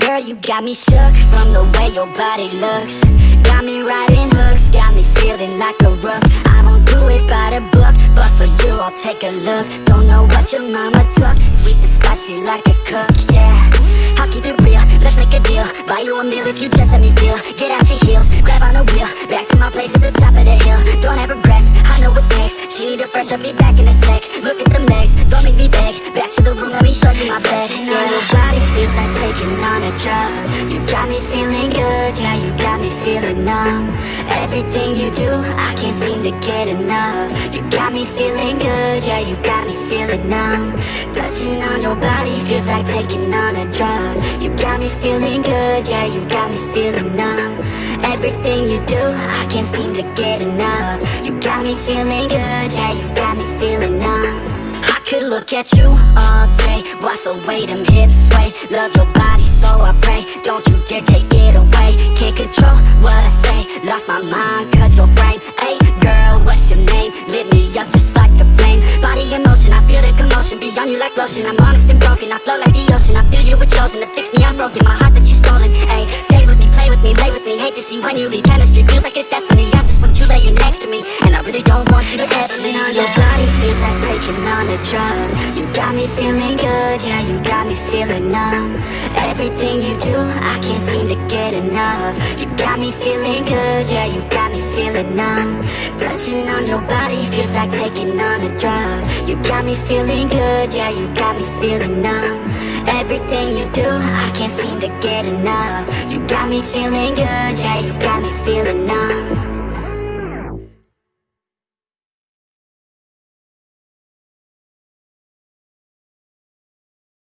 Girl, you got me shook from the way your body looks. Got me riding hooks, got me feeling like a rook. I don't do it by the book, but for you I'll take a look. Don't know what your mama took, sweet and spicy like a cook, yeah. Buy you a meal if you just let me feel. Get out your heels, grab on the wheel. Back to my place at the top of the hill. Don't have regrets, I know what's next. She need a fresh, I'll be back in a sec. Look at the legs, don't make me beg. Back to the room, let me show you my bed Your like taking on a drug You got me feeling good, yeah, you got me feeling numb. Everything you do, I can't seem to get enough. You got me feeling good, yeah, you got me feeling numb. Touching on your body feels like taking on a drug. You got me feeling good, yeah, you got me feeling numb. Everything you do, I can't seem to get enough. You got me feeling good, yeah, you got me feeling numb look at you all day. Watch the way them hips sway? Love your body so I pray. Don't you dare take it away. Can't control what I say. Lost my mind cause your frame Hey girl, what's your name? Lit me up just like a flame. Body in motion, I feel the commotion. Beyond you like lotion. I'm honest and broken, I flow like the ocean. I feel you were chosen to fix me, I'm broken. My heart Hate to see when you leave Chemistry. Feels like it's destiny. I just want you laying next to me. And I really don't want you to touch me. On your body feels like taking on a drug. You got me feeling good, yeah, you got me feeling numb. Everything you do, I can't seem to get enough. You got me feeling good, yeah, you got me feeling numb. Touching on your body feels like taking on a drug. You got me feeling good, yeah, you got me feeling numb Everything you do, I can't seem to get enough. You got me feeling good, yeah, you got me feeling